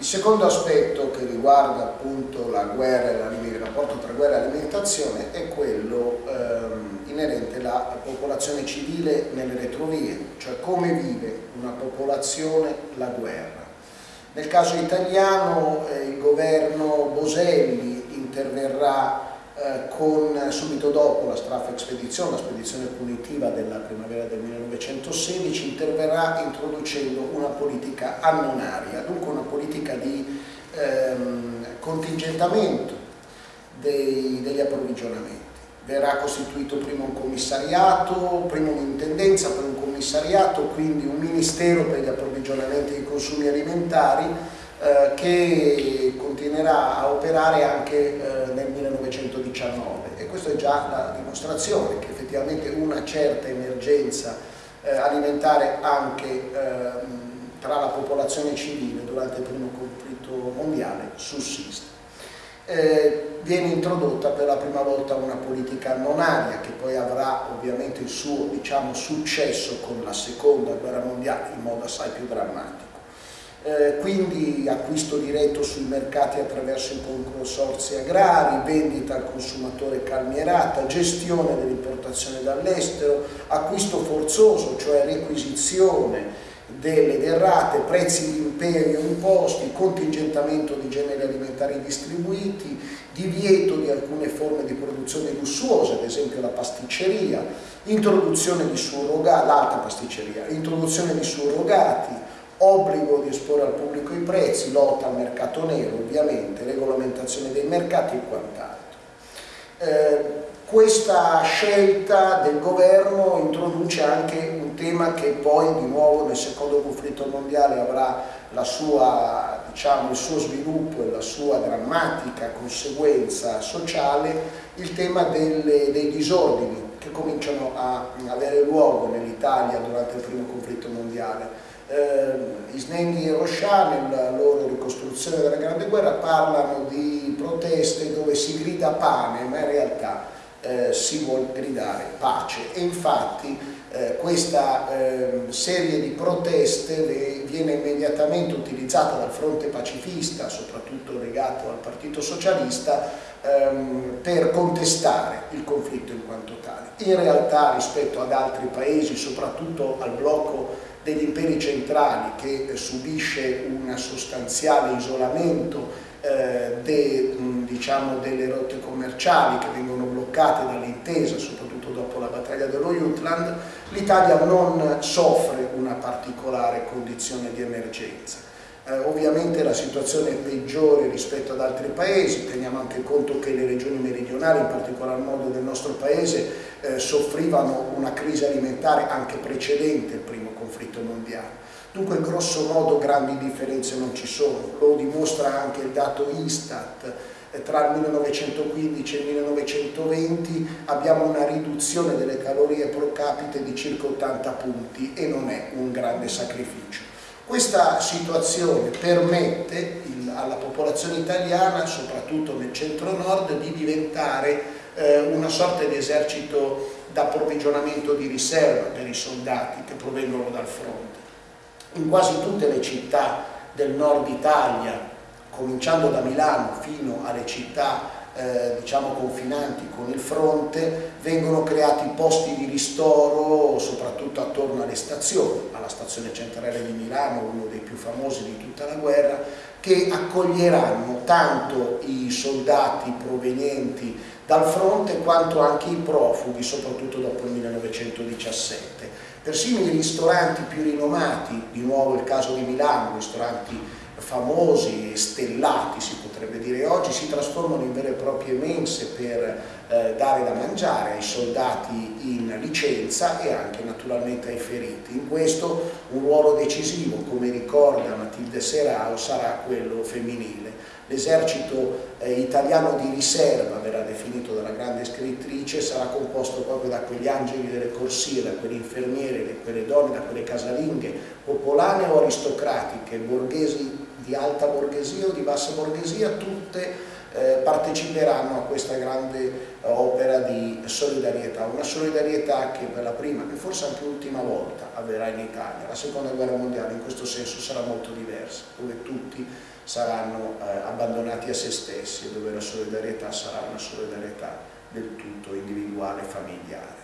Il secondo aspetto che riguarda appunto la guerra, il rapporto tra guerra e alimentazione è quello ehm, inerente alla popolazione civile nelle retrovie, cioè come vive una popolazione la guerra. Nel caso italiano eh, il governo Boselli interverrà eh, con, subito dopo la straffa expedizione, la spedizione punitiva della primavera del 1916, interverrà introducendo una politica annonaria, dunque una politica di ehm, contingentamento dei, degli approvvigionamenti. Verrà costituito prima un commissariato, prima un'intendenza, poi un commissariato, quindi un ministero per gli approvvigionamenti dei consumi alimentari eh, che continuerà a operare anche eh, nel 1919 e è già la dimostrazione che effettivamente una certa emergenza eh, alimentare anche ehm, tra la popolazione civile durante il primo conflitto mondiale sussiste. Eh, viene introdotta per la prima volta una politica non aria che poi avrà ovviamente il suo diciamo, successo con la seconda guerra mondiale in modo assai più drammatico eh, quindi acquisto diretto sui mercati attraverso i consorzi agrari, vendita al consumatore calmierata, gestione dell'importazione dall'estero, acquisto forzoso, cioè requisizione delle derrate, prezzi di imperio imposti, contingentamento di generi alimentari distribuiti, divieto di alcune forme di produzione lussuose, ad esempio la pasticceria, introduzione di surrogati, l'alta pasticceria, introduzione di surrogati, obbligo di esporre al pubblico i prezzi, lotta al mercato nero ovviamente, regolamentazione dei mercati e quant'altro. Eh, questa scelta del governo introduce anche un tema che poi di nuovo nel secondo conflitto mondiale avrà sua, diciamo, il suo sviluppo e la sua drammatica conseguenza sociale, il tema delle, dei disordini che cominciano a avere luogo nell'Italia durante il primo conflitto mondiale eh, Isnenghi e Rochat nella loro ricostruzione della Grande Guerra parlano di proteste dove si grida pane ma in realtà eh, si vuole gridare pace. E infatti eh, questa eh, serie di proteste viene immediatamente utilizzata dal fronte pacifista soprattutto legato al partito socialista ehm, per contestare il conflitto in quanto tale. In realtà rispetto ad altri paesi soprattutto al blocco degli imperi centrali che eh, subisce un sostanziale isolamento eh, de, diciamo, delle rotte commerciali che vengono bloccate dall'intesa, soprattutto dopo la battaglia dello Jutland, l'Italia non soffre una particolare condizione di emergenza. Eh, ovviamente la situazione è peggiore rispetto ad altri paesi, teniamo anche conto che le regioni meridionali, in particolar modo del nostro paese, eh, soffrivano una crisi alimentare anche precedente il primo conflitto mondiale. Dunque grosso modo grandi differenze non ci sono, lo dimostra anche il dato Istat, eh, tra il 1915 e il 1920 abbiamo una riduzione delle calorie pro capite di circa 80 punti e non è un grande sacrificio. Questa situazione permette il, alla popolazione italiana, soprattutto nel centro-nord, di diventare eh, una sorta di esercito d'approvvigionamento di riserva per i soldati che provengono dal fronte. In quasi tutte le città del nord Italia, cominciando da Milano fino alle città eh, diciamo confinanti con il fronte, vengono creati posti di ristoro soprattutto attorno alle stazioni, alla stazione centrale di Milano, uno dei più famosi di tutta la guerra, che accoglieranno tanto i soldati provenienti dal fronte quanto anche i profughi, soprattutto dopo il 1917. Persino i ristoranti più rinomati, di nuovo il caso di Milano, ristoranti famosi, stellati si potrebbe dire oggi, si trasformano in vere e proprie mense per eh, dare da mangiare ai soldati in licenza e anche naturalmente ai feriti. In questo un ruolo decisivo, come ricorda Matilde Serao, sarà quello femminile. L'esercito eh, italiano di riserva, verrà definito dalla grande scrittrice, sarà composto proprio da quegli angeli delle corsie, da quelle infermiere, da quelle donne, da quelle casalinghe, popolane o aristocratiche, borghesi di alta borghesia o di bassa borghesia, tutte eh, parteciperanno a questa grande opera di solidarietà, una solidarietà che per la prima e forse anche l'ultima volta avverrà in Italia. La seconda guerra mondiale in questo senso sarà molto diversa, dove tutti saranno eh, abbandonati a se stessi e dove la solidarietà sarà una solidarietà del tutto individuale e familiare.